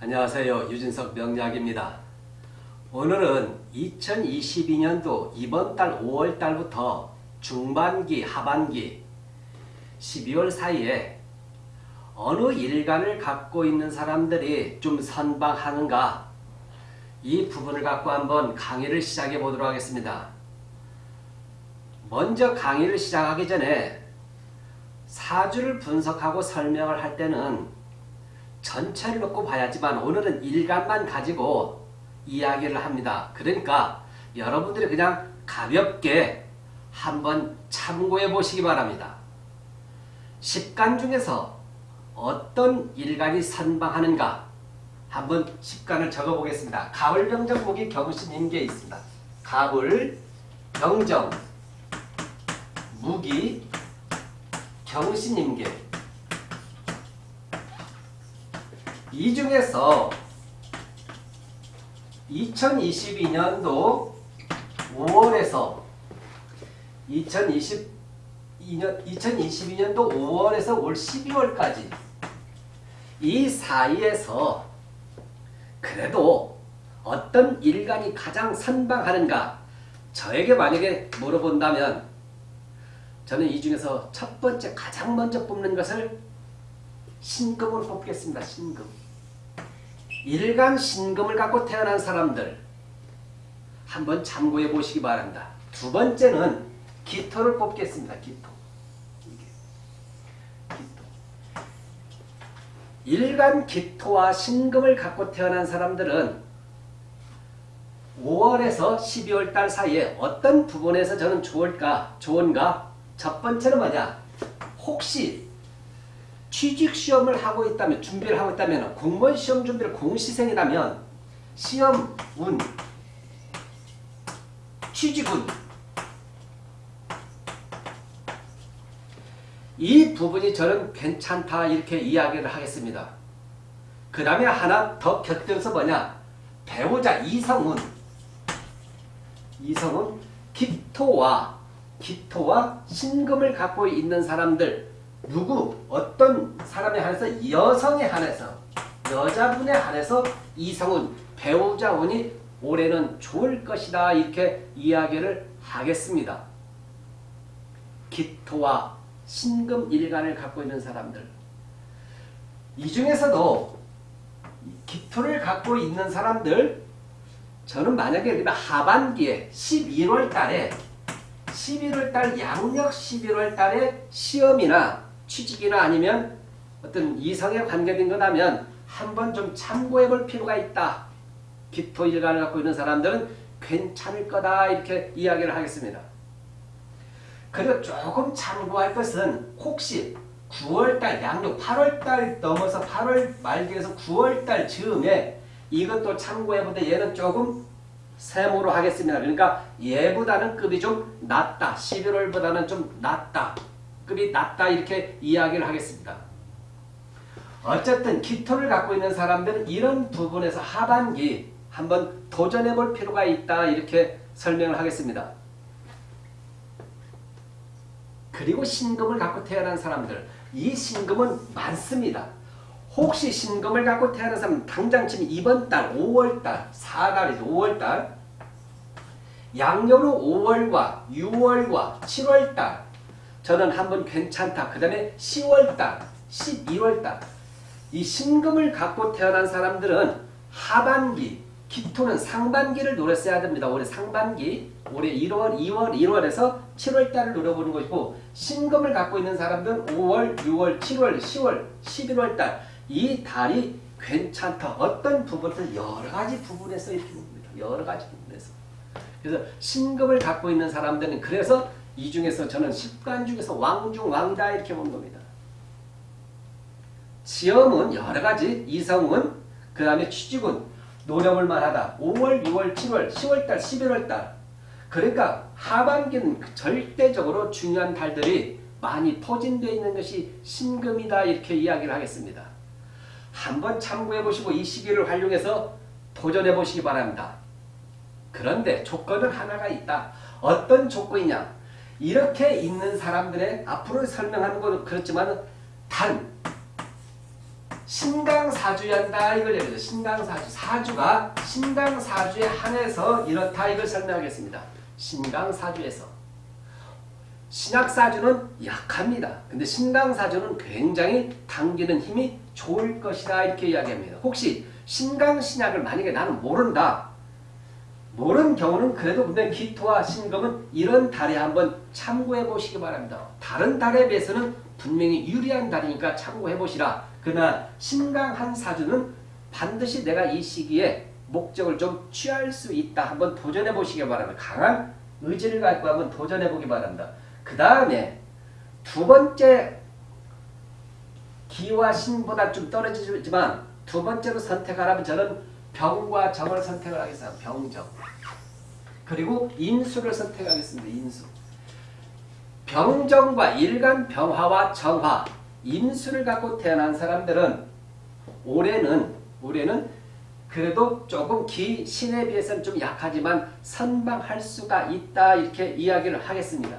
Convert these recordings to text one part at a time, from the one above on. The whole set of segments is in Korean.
안녕하세요. 유진석 명약입니다. 오늘은 2022년도 이번 달 5월 달부터 중반기, 하반기, 12월 사이에 어느 일간을 갖고 있는 사람들이 좀 선방하는가 이 부분을 갖고 한번 강의를 시작해 보도록 하겠습니다. 먼저 강의를 시작하기 전에 사주를 분석하고 설명을 할 때는 전체를 놓고 봐야지만 오늘은 일간만 가지고 이야기를 합니다. 그러니까 여러분들이 그냥 가볍게 한번 참고해 보시기 바랍니다. 10간 중에서 어떤 일간이 선방하는가 한번 10간을 적어 보겠습니다. 가을 병정 목이 경신인계에 있습니다. 가을 병정 무기 경신 임계 이 중에서 2022년도 5월에서 2022년 2022년도 5월에서 올 12월까지 이 사이에서 그래도 어떤 일간이 가장 선방하는가 저에게 만약에 물어본다면 저는 이 중에서 첫 번째 가장 먼저 뽑는 것을 신금으로 뽑겠습니다. 신금. 일간 신금을 갖고 태어난 사람들 한번 참고해 보시기 바랍니다. 두 번째는 기토를 뽑겠습니다. 기토. 기토. 일간 기토와 신금을 갖고 태어난 사람들은 5월에서 12월 달 사이에 어떤 부분에서 저는 좋을까, 좋은가? 첫 번째는 뭐냐? 혹시 취직 시험을 하고 있다면 준비를 하고 있다면 공무원 시험 준비를 공시생이라면 시험 운 취직운. 이 부분이 저는 괜찮다 이렇게 이야기를 하겠습니다. 그 다음에 하나 더 곁들여서 뭐냐? 배우자 이성운. 이성운 기토와 기토와 신금을 갖고 있는 사람들 누구? 어떤 사람에 한해서? 여성에 한해서. 여자분에 한해서 이성운 배우자운이 올해는 좋을 것이다. 이렇게 이야기를 하겠습니다. 기토와 신금 일간을 갖고 있는 사람들. 이 중에서도 기토를 갖고 있는 사람들 저는 만약에 하반기에 11월 달에 11월 달 양력 11월 달에 시험이나 취직이나 아니면 어떤 이성에 관계된 거라면 한번 좀 참고해 볼 필요가 있다. 기토 일간을 갖고 있는 사람들은 괜찮을 거다 이렇게 이야기를 하겠습니다. 그리고 조금 참고할 것은 혹시 9월달 양력 8월달 넘어서 8월 말기에서 9월달 즈음에 이것도 참고해보되 얘는 조금 세모로 하겠습니다. 그러니까 얘보다는 급이 좀 낮다. 11월보다는 좀 낮다. 급이 낮다 이렇게 이야기를 하겠습니다. 어쨌든 기토를 갖고 있는 사람들은 이런 부분에서 하반기 한번 도전해 볼 필요가 있다 이렇게 설명을 하겠습니다. 그리고 신금을 갖고 태어난 사람들 이 신금은 많습니다. 혹시 신금을 갖고 태어난 사람 당장 지금 이번 달 5월달 4달이죠. 5월달 양력으로 5월과 6월과 7월달 저는 한번 괜찮다. 그 다음에 10월달 12월달 이 신금을 갖고 태어난 사람들은 하반기 기토는 상반기를 노렸어야 됩니다. 올해 상반기 올해 1월, 2월, 1월에서 7월달을 노려보는 것이고 신금을 갖고 있는 사람들은 5월, 6월, 7월, 10월, 11월달 이 달이 괜찮다. 어떤 부분에서 여러 가지 부분에서 이렇게 봅니다. 여러 가지 부분에서. 그래서 신금을 갖고 있는 사람들은 그래서 이 중에서 저는 10간 중에서 왕중 왕다 이렇게 본 겁니다. 시험은 여러 가지, 이성은 그 다음에 취직은 노려볼 만하다. 5월, 6월, 7월, 10월달, 11월달. 그러니까 하반기는 절대적으로 중요한 달들이 많이 포진되어 있는 것이 신금이다 이렇게 이야기를 하겠습니다. 한번 참고해 보시고 이 시기를 활용해서 도전해 보시기 바랍니다. 그런데 조건은 하나가 있다. 어떤 조건이냐? 이렇게 있는 사람들의 앞으로 설명하는 것도 그렇지만 단 신강사주한다 이걸 얘기죠. 신강사주. 사주가 신강사주에 한해서 이렇다 이걸 설명하겠습니다. 신강사주에서. 신약사주는 약합니다. 근데 신강사주는 굉장히 당기는 힘이 좋을 것이다 이렇게 이야기합니다. 혹시 신강신약을 만약에 나는 모른다. 모르는 경우는 그래도 근데 기토와 신금은 이런 달에 한번 참고해 보시기 바랍니다. 다른 달에 비해서는 분명히 유리한 달이니까 참고해 보시라. 그러나 신강한 사주는 반드시 내가 이 시기에 목적을 좀 취할 수 있다. 한번 도전해 보시기 바랍니다. 강한 의지를 갖고 한번 도전해 보기 바랍니다. 그 다음에 두 번째 기와 신보다 좀 떨어지지만 두 번째로 선택하라면 저는 병과 정을 선택을 하겠습니다. 병정. 그리고 인수를 선택하겠습니다. 인수. 병정과 일간 병화와 정화, 인수를 갖고 태어난 사람들은 올해는 올해는 그래도 조금 기 신에 비해서는 좀 약하지만 선방할 수가 있다 이렇게 이야기를 하겠습니다.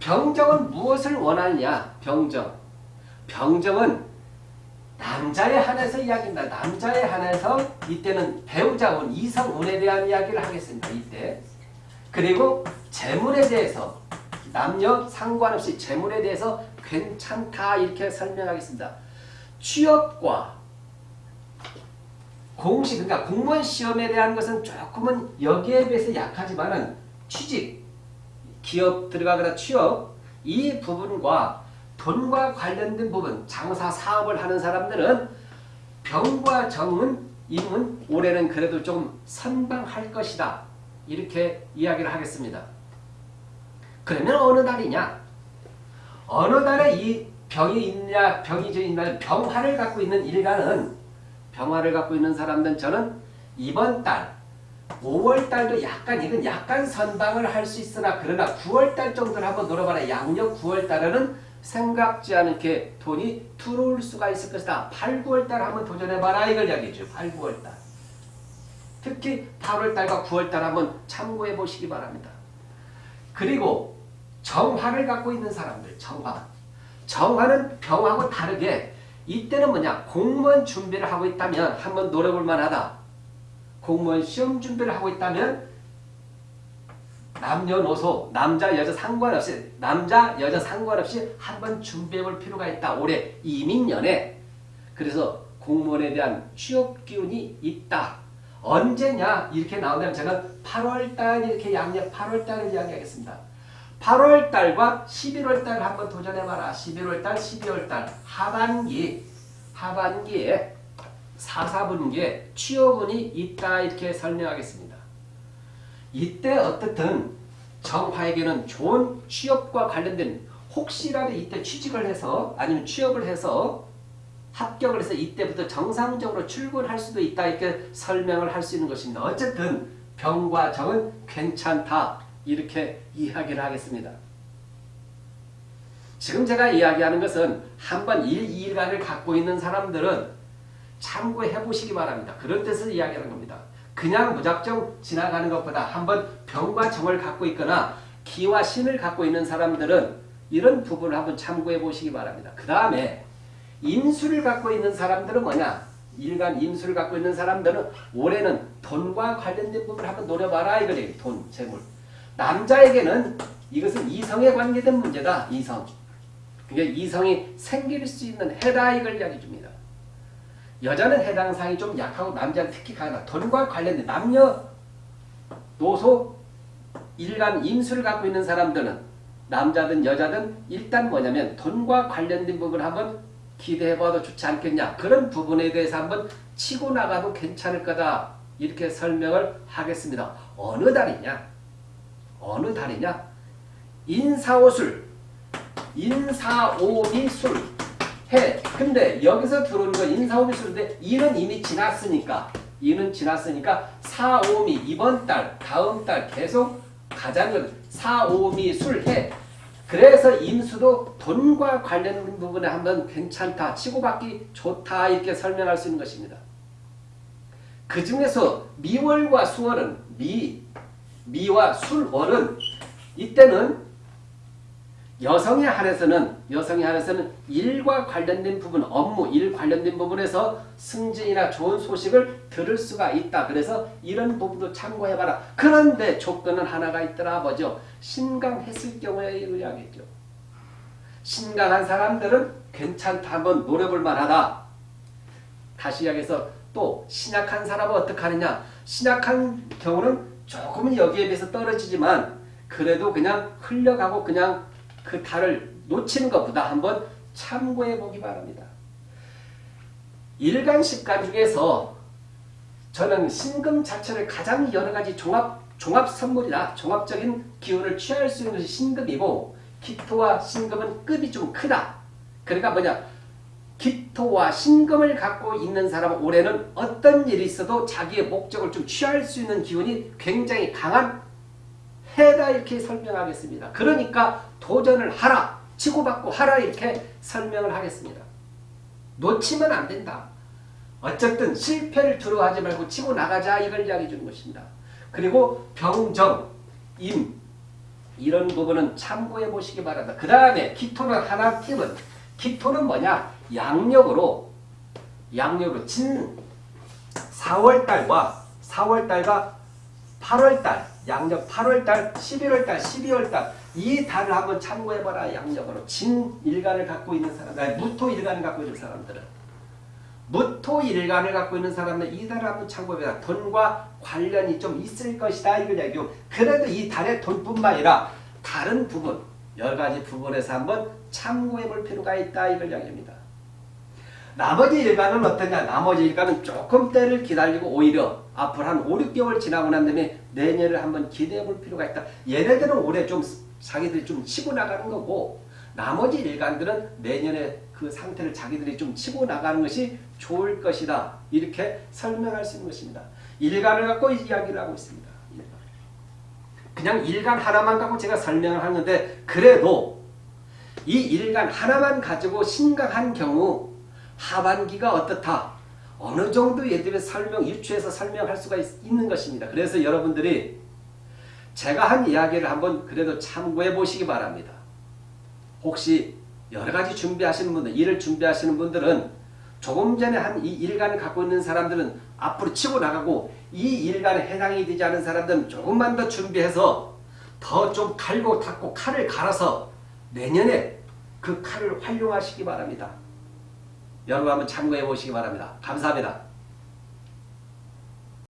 병정은 무엇을 원하느냐? 병정. 병정은 남자에 한해서 이야기입니다. 남자에 한해서 이때는 배우자운 이성운에 대한 이야기를 하겠습니다. 이때. 그리고 재물에 대해서 남녀 상관없이 재물에 대해서 괜찮다 이렇게 설명하겠습니다. 취업과 공식 그러니까 공무원 시험에 대한 것은 조금은 여기에 비해서 약하지만은 취직 기업 들어가거나 취업 이 부분과 돈과 관련된 부분 장사 사업을 하는 사람들은 병과 정은 임은 올해는 그래도 좀 선방할 것이다 이렇게 이야기를 하겠습니다. 그러면 어느 달이냐? 어느 달에 이 병이 있냐 병이 있냐 병화를 갖고 있는 일간은 병화를 갖고 있는 사람들은 저는 이번 달 5월 달도 약간 이건 약간 선방을 할 수 있으나 그러나 9월 달 정도를 한번 노려봐라. 양력 9월 달에는 생각지 않게 돈이 들어올 수가 있을 것이다. 8, 9월 달 한번 도전해봐라 이걸 이야기죠. 8, 9월 달. 특히 8월 달과 9월 달 한번 참고해 보시기 바랍니다. 그리고 정화를 갖고 있는 사람들 정화. 정화는 병하고 다르게 이때는 뭐냐 공무원 준비를 하고 있다면 한번 노려볼 만하다. 공무원 시험 준비를 하고 있다면 남녀노소 남자 여자 상관없이 남자 여자 상관없이 한번 준비해 볼 필요가 있다. 올해 이민년에 그래서 공무원에 대한 취업 기운이 있다. 언제냐 이렇게 나온다면 저는 8월달 이렇게 양력 8월달을 이야기하겠습니다. 8월달과 11월달 한번 도전해봐라. 11월달, 12월달 하반기 하반기에 4, 4분기에 취업운이 있다 이렇게 설명하겠습니다. 이때 어떻든 정화에게는 좋은 취업과 관련된 혹시라도 이때 취직을 해서 아니면 취업을 해서 합격을 해서 이때부터 정상적으로 출근할 수도 있다 이렇게 설명을 할 수 있는 것입니다. 어쨌든 병과 정은 괜찮다 이렇게 이야기를 하겠습니다. 지금 제가 이야기하는 것은 한번 일, 일간을 갖고 있는 사람들은 참고해 보시기 바랍니다. 그런 뜻을 이야기하는 겁니다. 그냥 무작정 지나가는 것보다 한번 병과 정을 갖고 있거나 기와 신을 갖고 있는 사람들은 이런 부분을 한번 참고해 보시기 바랍니다. 그 다음에 인수를 갖고 있는 사람들은 뭐냐? 일간 인수를 갖고 있는 사람들은 올해는 돈과 관련된 부분을 한번 노려봐라 이거예요. 돈, 재물. 남자에게는 이것은 이성에 관계된 문제다. 이성. 그러니까 이성이 생길 수 있는 해다 이걸 이야기 줍니다. 여자는 해당 사항이 좀 약하고 남자는 특히 강하다. 돈과 관련된 남녀 노소 일간 임수를 갖고 있는 사람들은 남자든 여자든 일단 뭐냐면 돈과 관련된 부분을 한번 기대해봐도 좋지 않겠냐. 그런 부분에 대해서 한번 치고 나가도 괜찮을 거다. 이렇게 설명을 하겠습니다. 어느 달이냐? 어느 달이냐? 인사오술, 인사오미술, 해. 근데 여기서 들어오는 건 인사오미술인데 이는 이미 지났으니까 이는 지났으니까 사오미 이번 달, 다음 달 계속 가자는 사오미 술해. 그래서 임수도 돈과 관련 부분에 한번 괜찮다, 치고받기 좋다 이렇게 설명할 수 있는 것입니다. 그 중에서 미월과 수월은 미, 미와 술월은 이때는 여성에 한해서는 여성이 하나서는 일과 관련된 부분, 업무, 일 관련된 부분에서 승진이나 좋은 소식을 들을 수가 있다. 그래서 이런 부분도 참고해봐라. 그런데 조건은 하나가 있더라. 뭐죠? 신강했을 경우에 의하겠죠. 신강한 사람들은 괜찮다. 한번 노려볼 만하다. 다시 이야기해서 또 신약한 사람은 어떻게 하느냐. 신약한 경우는 조금은 여기에 비해서 떨어지지만 그래도 그냥 흘려가고 그냥 그 달을 놓치는 것보다 한번 참고해 보기 바랍니다. 일간십간 중에서 저는 신금 자체를 가장 여러 가지 종합 종합 선물이다. 종합적인 기운을 취할 수 있는 신금이고 기토와 신금은 급이 좀 크다. 그러니까 뭐냐? 기토와 신금을 갖고 있는 사람은 올해는 어떤 일이 있어도 자기의 목적을 좀 취할 수 있는 기운이 굉장히 강한 해다 이렇게 설명하겠습니다. 그러니까 도전을 하라. 치고받고 하라 이렇게 설명을 하겠습니다. 놓치면 안 된다. 어쨌든 실패를 두려워하지 말고 치고 나가자 이걸 이야기해 주는 것입니다. 그리고 병정, 임 이런 부분은 참고해 보시기 바랍니다. 그 다음에 기토는 하나 팁은 기토는 뭐냐? 양력으로 양력으로 진 4월달과 4월달과 8월달 양력 8월달, 11월달, 12월달. 이 달을 한번 참고해봐라 양력으로. 진일간을 갖고 있는 사람, 아니 무토 일간을 갖고 있는 사람들은. 무토 일간을 갖고 있는 사람은 이 달을 한번 참고해봐라. 돈과 관련이 좀 있을 것이다 이걸 얘기고. 그래도 이 달의 돈뿐만 아니라 다른 부분 여러 가지 부분에서 한번 참고해볼 필요가 있다 이걸 이야기합니다. 나머지 일간은 어떠냐? 나머지 일간은 조금 때를 기다리고 오히려 앞으로 한 5, 6개월 지나고 난 다음에 내년을 한번 기대해 볼 필요가 있다. 얘네들은 올해 좀 자기들이 좀 치고 나가는 거고 나머지 일간들은 내년에 그 상태를 자기들이 좀 치고 나가는 것이 좋을 것이다. 이렇게 설명할 수 있는 것입니다. 일간을 갖고 이야기를 하고 있습니다. 그냥 일간 하나만 갖고 제가 설명을 하는데 그래도 이 일간 하나만 가지고 심각한 경우 하반기가 어떻다. 어느 정도 예들의 설명, 유추해서 설명할 수가 있, 는 것입니다. 그래서 여러분들이 제가 한 이야기를 한번 그래도 참고해 보시기 바랍니다. 혹시 여러 가지 준비하시는 분들, 일을 준비하시는 분들은 조금 전에 한 이 일간을 갖고 있는 사람들은 앞으로 치고 나가고 이 일간에 해당이 되지 않은 사람들은 조금만 더 준비해서 더 좀 갈고 닦고 칼을 갈아서 내년에 그 칼을 활용하시기 바랍니다. 여러분 한번 참고해 보시기 바랍니다. 감사합니다.